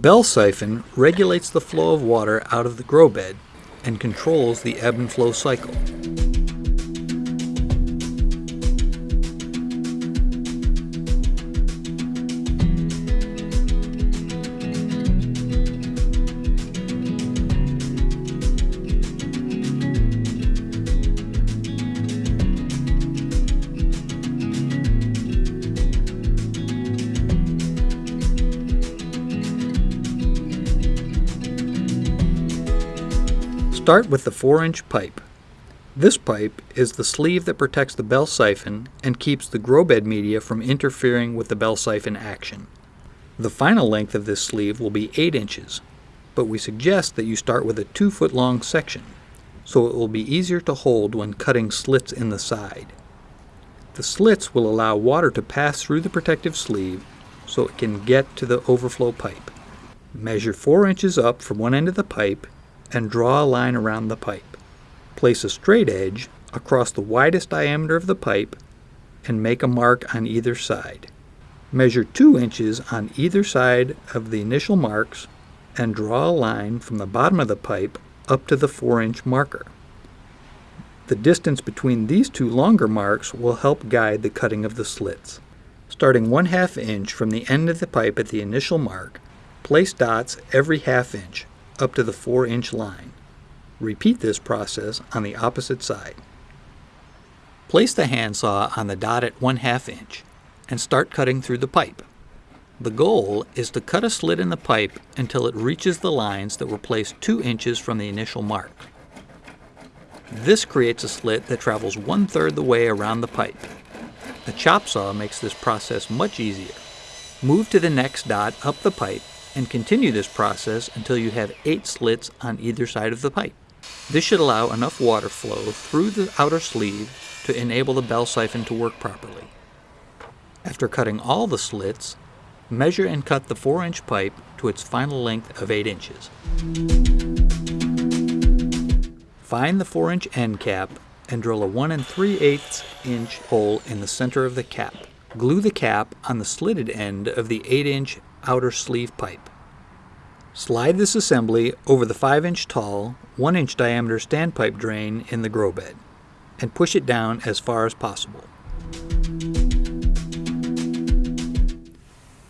bell siphon regulates the flow of water out of the grow bed and controls the ebb and flow cycle. Start with the 4-inch pipe. This pipe is the sleeve that protects the bell siphon and keeps the grow bed media from interfering with the bell siphon action. The final length of this sleeve will be 8 inches, but we suggest that you start with a 2 foot long section, so it will be easier to hold when cutting slits in the side. The slits will allow water to pass through the protective sleeve so it can get to the overflow pipe. Measure 4 inches up from one end of the pipe and draw a line around the pipe. Place a straight edge across the widest diameter of the pipe and make a mark on either side. Measure 2 inches on either side of the initial marks and draw a line from the bottom of the pipe up to the 4 inch marker. The distance between these two longer marks will help guide the cutting of the slits. Starting 1 half inch from the end of the pipe at the initial mark, place dots every half inch up to the 4 inch line. Repeat this process on the opposite side. Place the handsaw on the dot at 1 half inch and start cutting through the pipe. The goal is to cut a slit in the pipe until it reaches the lines that were placed 2 inches from the initial mark. This creates a slit that travels one third the way around the pipe. The chop saw makes this process much easier. Move to the next dot up the pipe and continue this process until you have eight slits on either side of the pipe. This should allow enough water flow through the outer sleeve to enable the bell siphon to work properly. After cutting all the slits, measure and cut the 4 inch pipe to its final length of 8 inches. Find the 4 inch end cap and drill a 1 and 3 8 inch hole in the center of the cap. Glue the cap on the slitted end of the 8 inch outer sleeve pipe. Slide this assembly over the 5 inch tall, 1 inch diameter standpipe drain in the grow bed and push it down as far as possible.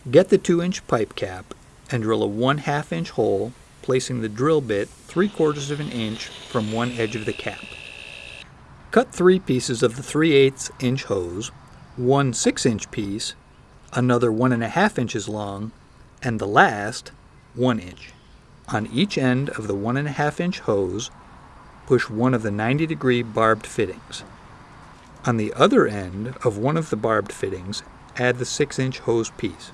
Get the 2 inch pipe cap and drill a 1 half inch hole placing the drill bit 3 quarters of an inch from one edge of the cap. Cut three pieces of the 3 8 inch hose, one 6 inch piece, another 1.5 inches long, and the last 1 inch. On each end of the 1.5 inch hose, push one of the 90 degree barbed fittings. On the other end of one of the barbed fittings, add the 6 inch hose piece.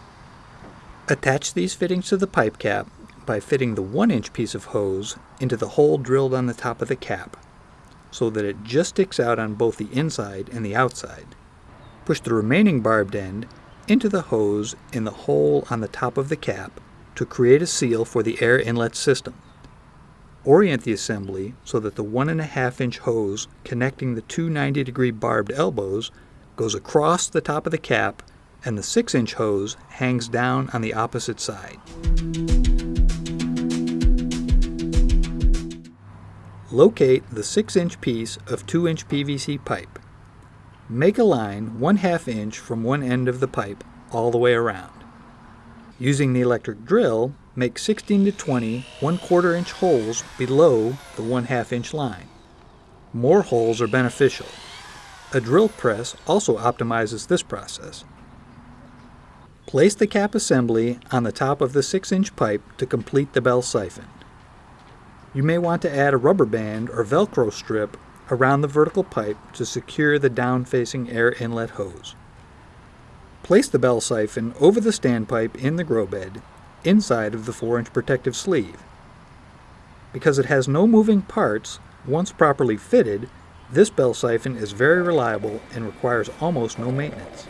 Attach these fittings to the pipe cap by fitting the 1 inch piece of hose into the hole drilled on the top of the cap so that it just sticks out on both the inside and the outside. Push the remaining barbed end into the hose in the hole on the top of the cap to create a seal for the air inlet system. Orient the assembly so that the 1.5 inch hose connecting the two 90 degree barbed elbows goes across the top of the cap and the 6 inch hose hangs down on the opposite side. Locate the 6 inch piece of 2 inch PVC pipe. Make a line 1 half inch from one end of the pipe all the way around. Using the electric drill, make 16 to 20 1 quarter inch holes below the 1 half inch line. More holes are beneficial. A drill press also optimizes this process. Place the cap assembly on the top of the 6 inch pipe to complete the bell siphon. You may want to add a rubber band or velcro strip around the vertical pipe to secure the down-facing air inlet hose. Place the bell siphon over the standpipe in the grow bed, inside of the 4-inch protective sleeve. Because it has no moving parts, once properly fitted, this bell siphon is very reliable and requires almost no maintenance.